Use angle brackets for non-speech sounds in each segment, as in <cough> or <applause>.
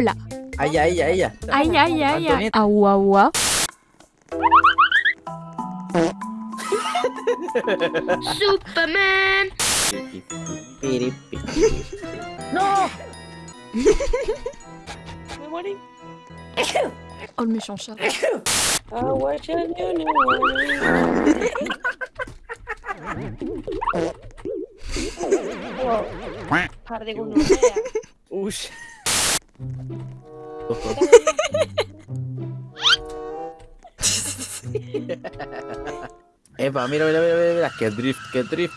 Lola. Aïe aïe aïe. Aïe aïe aïe aïe. Awa awa. Superman Non Oh le méchant chat. Eva, mira, mira, mira, mira, mira, qué drift, qué drift.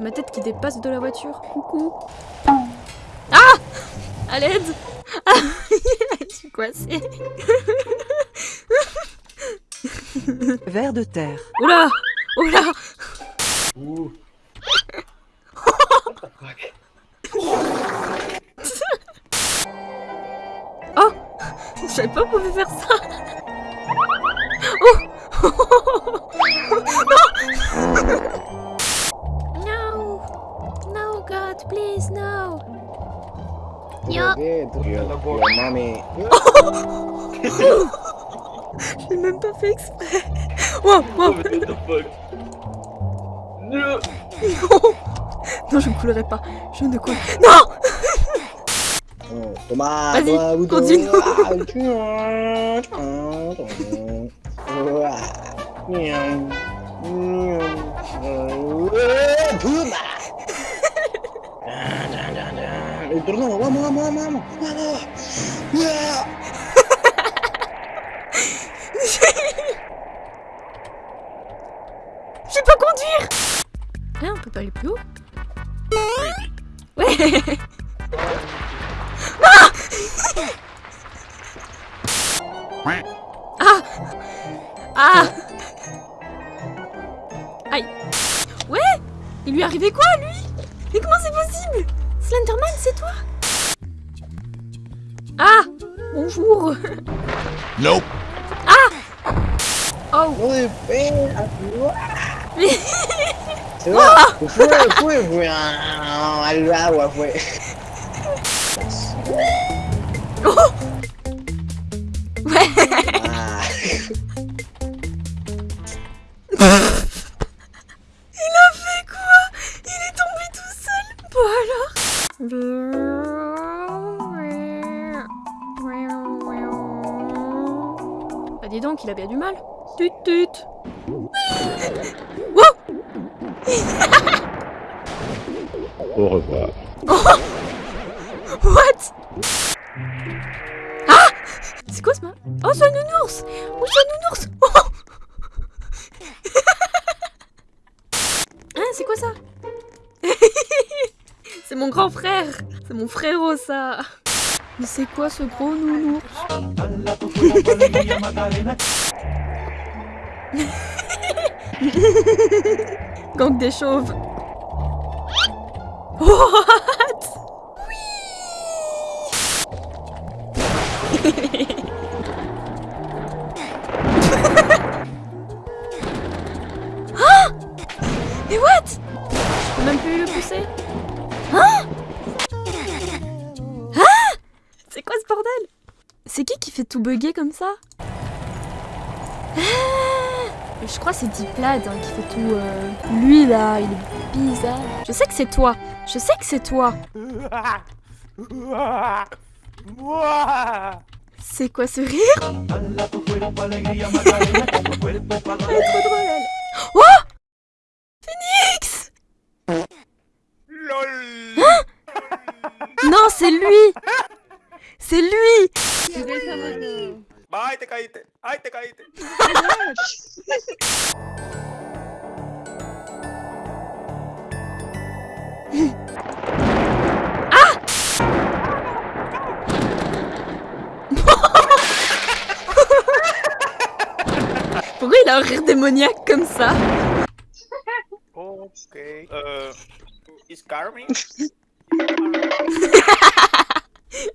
Ma tête qui dépasse de la voiture. Coucou. Ah À l'aide <laughs> Je suis coincée. Vers de terre. Oula Oula Oh savais pas qu'on pouvait faire ça. Oh. <laughs> No. No God, please, no. Yo. <laughs> J'ai même pas fait exprès. Wow, wow. Non. Non, je ne coulerai pas. Je ne coule. Non Vas-y, toma, bouton. continue. <laughs> Yeah. Je sais pas conduire Hein, on peut pas aller plus haut Ouais <laughs> Ah Ah Aïe. Ouais Il lui est arrivé quoi, lui? Mais comment c'est possible? Slenderman, c'est toi? Ah Bonjour. Nope. Oh. Ah, fue. <laughs> Oh donc, il a bien du mal. Tut tut. Wow Au revoir. <laughs> What? Ah! C'est quoi ce ma... Oh, c'est un nounours! Oh, c'est un nounours! Oh <laughs> Hein, c'est quoi ça? <laughs> C'est mon grand frère! C'est mon frérot, ça! Mais c'est quoi ce gros nounours? <laughs> Gang des chauves. <laughs> What? Ah Mais <laughs> what? Je peux même plus le pousser. Hein? Hein? C'est quoi ce bordel? C'est qui qui fait tout bugger comme ça? Ah Je crois que c'est Diplad hein, qui fait tout... euh, Lui là, il est bizarre. Je sais que c'est toi. Je sais que c'est toi. C'est quoi ce rire? Elle est trop drôle, elle. Oh! Phoenix! Hein? Non, c'est lui! C'est lui! Ay, <laughs> il a un rire démoniaque comme ça Ok. Uh, is Carmen?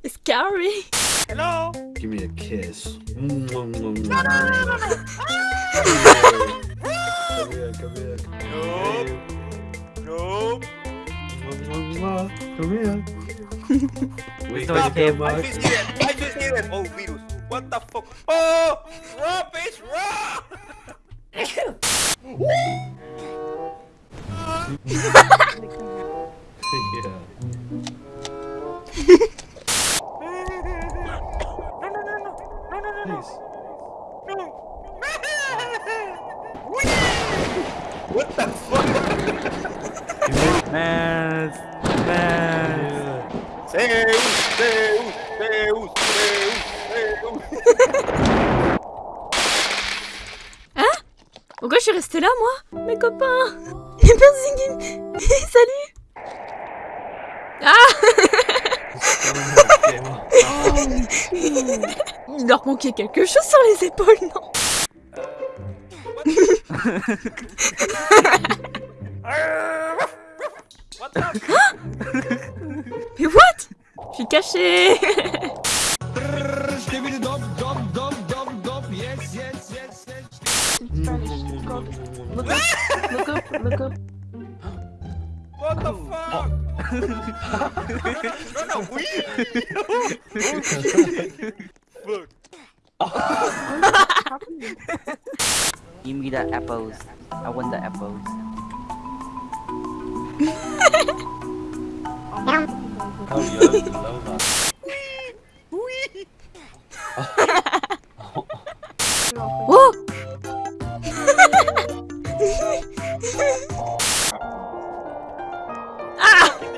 Scary Hello. Give me a kiss. No. No. Come here. Wait, Stop. okay, I boss. just see it. I just see it. Oh, virus. What the fuck? Oh, raw bitch, raw. What the fuck? Man, man. Zeus, Zeus, Zeus, Zeus, Zeus. Pourquoi je suis restée là, moi Mes copains <laughs> qui... <laughs> Salut <laughs> Il leur manquait quelque chose sur les épaules, non What the? Mais what Je suis cachée look up. What the fuck? <laughs> no, no, we. Fuck. <laughs> Give me the apples. I want the apples. <laughs> Oh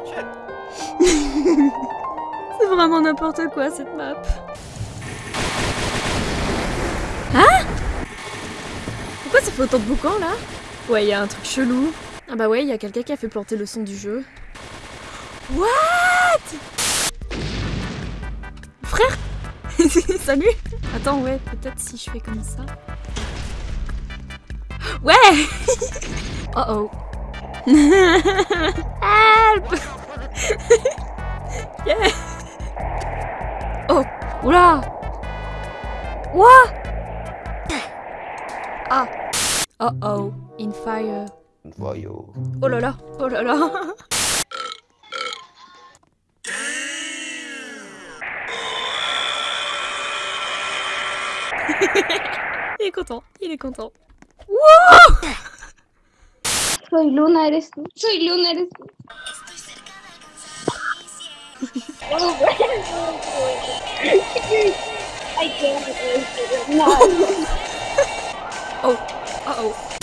<laughs> C'est vraiment n'importe quoi cette map. Hein Pourquoi ça fait autant de boucans là Ouais, y a un truc chelou. Ah bah ouais, y a quelqu'un qui a fait planter le son du jeu. What Frère <laughs> Salut Attends, ouais, peut-être si je fais comme ça. Ouais <laughs> Oh oh. Help! <laughs> Yeah. Oh Oula! What? Ah. Oh oh In fire. Voyou. Oh là là Oh là là. <laughs> Il est content, il est content. Soy Luna, eres tú. Soy Luna, eres tú. Estoy cerca de alcanzar I can't. No. <laughs> oh, uh oh.